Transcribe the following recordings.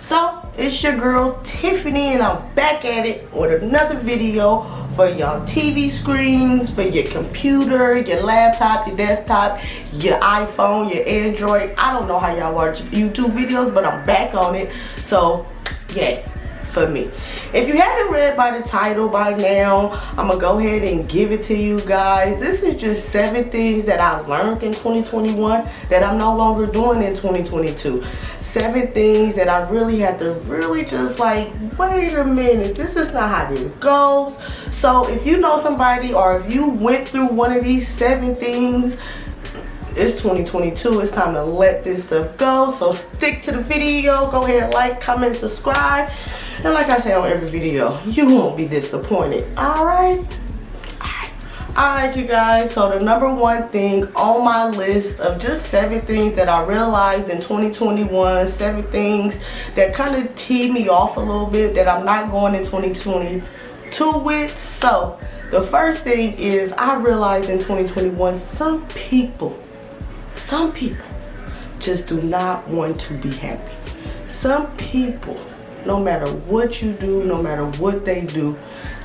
So, it's your girl Tiffany and I'm back at it with another video for y'all TV screens, for your computer, your laptop, your desktop, your iPhone, your Android. I don't know how y'all watch YouTube videos, but I'm back on it. So, yeah for me. If you haven't read by the title by now, I'm going to go ahead and give it to you guys. This is just seven things that I learned in 2021 that I'm no longer doing in 2022. Seven things that I really had to really just like, wait a minute, this is not how this goes. So if you know somebody or if you went through one of these seven things, it's 2022 it's time to let this stuff go so stick to the video go ahead like comment subscribe and like I say on every video, you won't be disappointed. Alright? Alright you guys, so the number one thing on my list of just seven things that I realized in 2021, seven things that kind of teed me off a little bit that I'm not going in 2022 with. So the first thing is I realized in 2021 some people, some people just do not want to be happy. Some people no matter what you do, no matter what they do,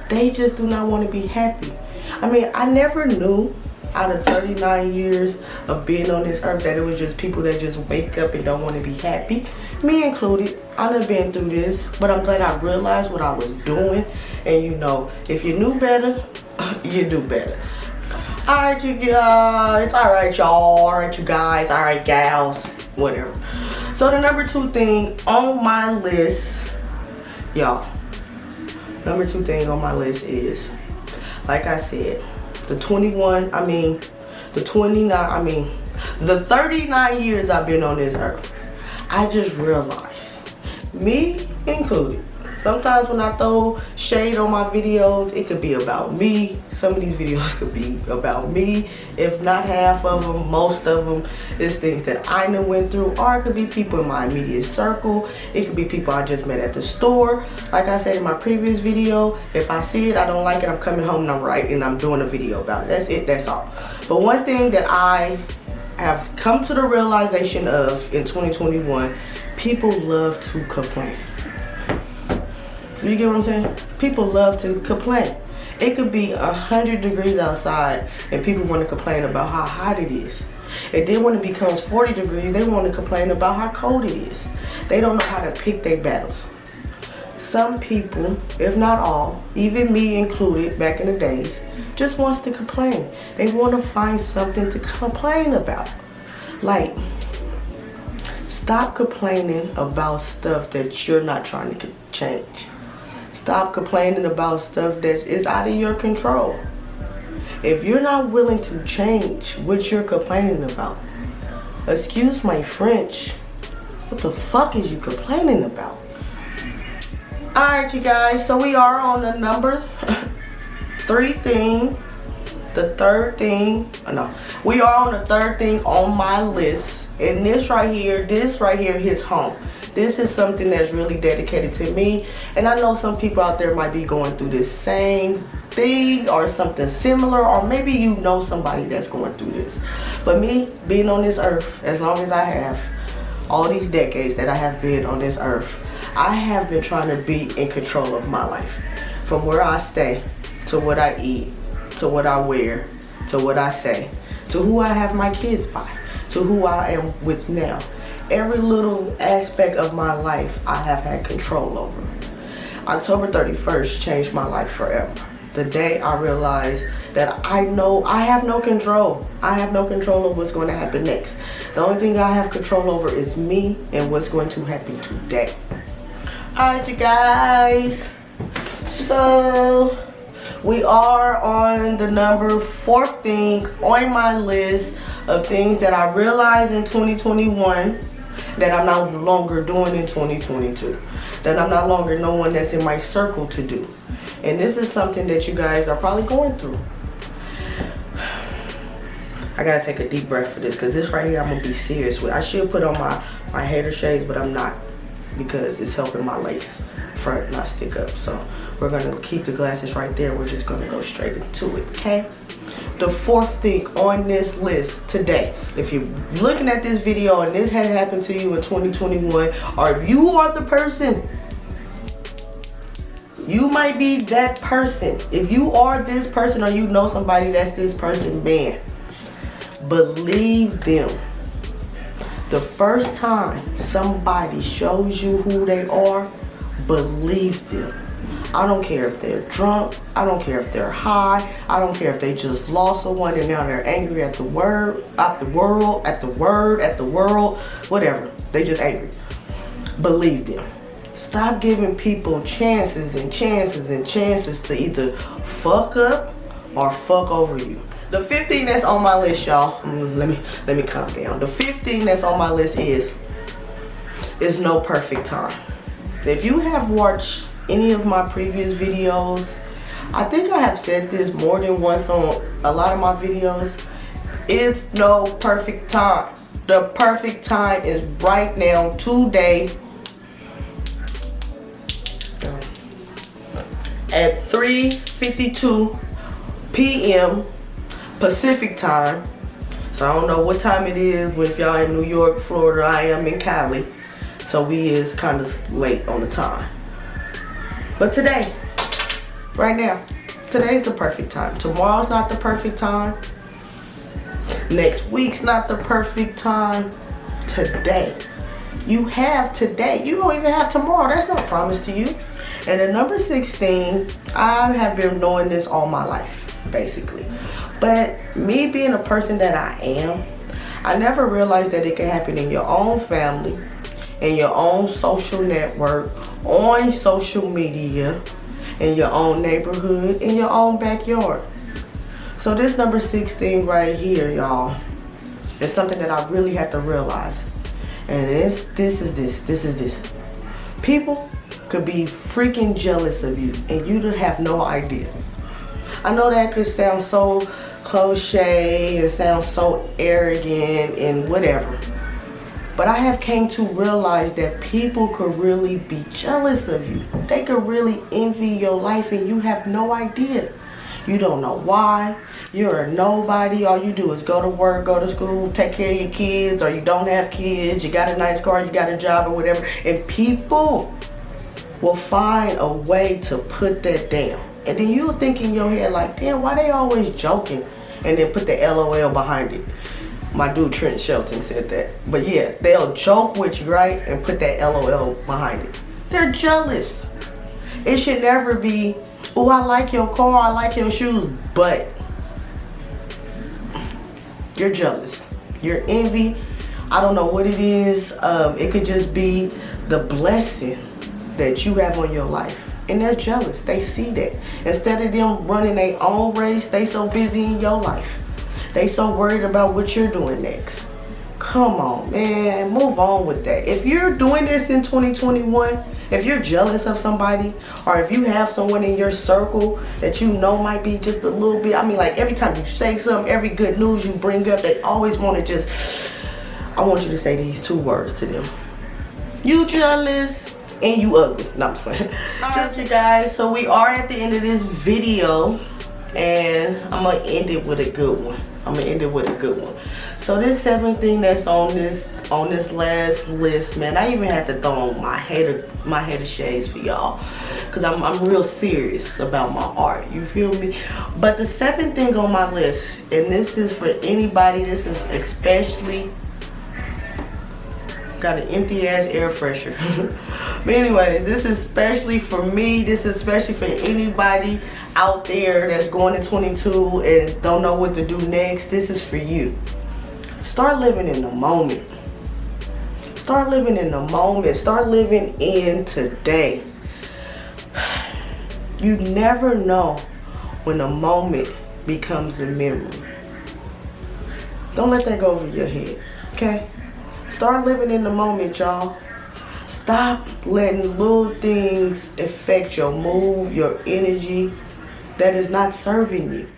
they just do not want to be happy. I mean, I never knew out of 39 years of being on this earth that it was just people that just wake up and don't want to be happy. Me included. I've been through this, but I'm glad I realized what I was doing. And you know, if you knew better, you do better. Alright you guys, alright y'all, alright you guys, alright gals, whatever. So the number two thing on my list y'all number two thing on my list is like i said the 21 i mean the 29 i mean the 39 years i've been on this earth i just realized me included Sometimes when I throw shade on my videos, it could be about me. Some of these videos could be about me. If not half of them, most of them is things that I know went through. Or it could be people in my immediate circle. It could be people I just met at the store. Like I said in my previous video, if I see it, I don't like it, I'm coming home and I'm writing, and I'm doing a video about it. That's it, that's all. But one thing that I have come to the realization of in 2021, people love to complain. You get what I'm saying? People love to complain. It could be a hundred degrees outside and people want to complain about how hot it is. And then when it becomes 40 degrees, they want to complain about how cold it is. They don't know how to pick their battles. Some people, if not all, even me included back in the days, just wants to complain. They want to find something to complain about. Like, stop complaining about stuff that you're not trying to change. Stop complaining about stuff that is out of your control. If you're not willing to change what you're complaining about, excuse my French, what the fuck is you complaining about? Alright you guys, so we are on the number three thing. The third thing, oh no, we are on the third thing on my list. And this right here, this right here hits home. This is something that's really dedicated to me. And I know some people out there might be going through this same thing or something similar or maybe you know somebody that's going through this. But me, being on this earth as long as I have, all these decades that I have been on this earth, I have been trying to be in control of my life. From where I stay, to what I eat, to what I wear, to what I say, to who I have my kids by, to who I am with now every little aspect of my life I have had control over. October 31st changed my life forever. The day I realized that I know I have no control. I have no control of what's going to happen next. The only thing I have control over is me and what's going to happen today. Alright you guys. So we are on the number fourth thing on my list of things that I realized in 2021 that I'm no longer doing in 2022. That I'm no longer no one that's in my circle to do. And this is something that you guys are probably going through. I gotta take a deep breath for this because this right here I'm gonna be serious with. I should put on my, my hater shades, but I'm not because it's helping my lace front not stick up. So we're gonna keep the glasses right there. We're just gonna go straight into it, okay? The fourth thing on this list today. If you're looking at this video and this had happened to you in 2021, or if you are the person, you might be that person. If you are this person or you know somebody that's this person, man, believe them. The first time somebody shows you who they are, believe them. I don't care if they're drunk. I don't care if they're high. I don't care if they just lost someone and now they're angry at the word, at the world, at the word, at the world, whatever. They just angry. Believe them. Stop giving people chances and chances and chances to either fuck up or fuck over you. The fifth thing that's on my list, y'all. Mm, let me let me calm down. The fifth thing that's on my list is is no perfect time. If you have watched any of my previous videos, I think I have said this more than once on a lot of my videos. It's no perfect time. The perfect time is right now, today, at 3.52 p.m. Pacific time. So I don't know what time it is but if y'all in New York, Florida. I am in Cali. So we is kind of late on the time. But today, right now, today's the perfect time. Tomorrow's not the perfect time. Next week's not the perfect time. Today. You have today. You don't even have tomorrow. That's not promised to you. And the number 16, I have been knowing this all my life, basically. But me being a person that I am, I never realized that it can happen in your own family, in your own social network, on social media, in your own neighborhood, in your own backyard. So this number 16 right here, y'all, is something that I really had to realize. And this, this is this, this is this. People could be freaking jealous of you and you have no idea. I know that could sound so cliche and sound so arrogant and whatever. But I have came to realize that people could really be jealous of you. They could really envy your life and you have no idea. You don't know why. You're a nobody. All you do is go to work, go to school, take care of your kids, or you don't have kids, you got a nice car, you got a job or whatever. And people will find a way to put that down. And then you'll think in your head like, damn, why they always joking? And then put the LOL behind it. My dude Trent Shelton said that. But yeah, they'll joke with you, right? And put that LOL behind it. They're jealous. It should never be, oh, I like your car, I like your shoes, but you're jealous. You're envy. I don't know what it is. Um, it could just be the blessing that you have on your life. And they're jealous. They see that. Instead of them running their own race, they so busy in your life. They so worried about what you're doing next. Come on, man. Move on with that. If you're doing this in 2021, if you're jealous of somebody, or if you have someone in your circle that you know might be just a little bit, I mean, like every time you say something, every good news you bring up, they always want to just, I want you to say these two words to them. You jealous and you ugly. No, I'm playing. Just you guys, so we are at the end of this video and I'm gonna end it with a good one. I'm gonna end it with a good one. So this seventh thing that's on this on this last list, man, I even had to throw on my hater my hater shades for y'all. Cause I'm I'm real serious about my art. You feel me? But the seventh thing on my list, and this is for anybody, this is especially got an empty ass air freshener. but anyways, this is especially for me. This is especially for anybody out there that's going to 22 and don't know what to do next, this is for you. Start living in the moment. Start living in the moment. Start living in today. You never know when a moment becomes a memory. Don't let that go over your head, okay? Start living in the moment, y'all. Stop letting little things affect your mood, your energy, that is not serving you.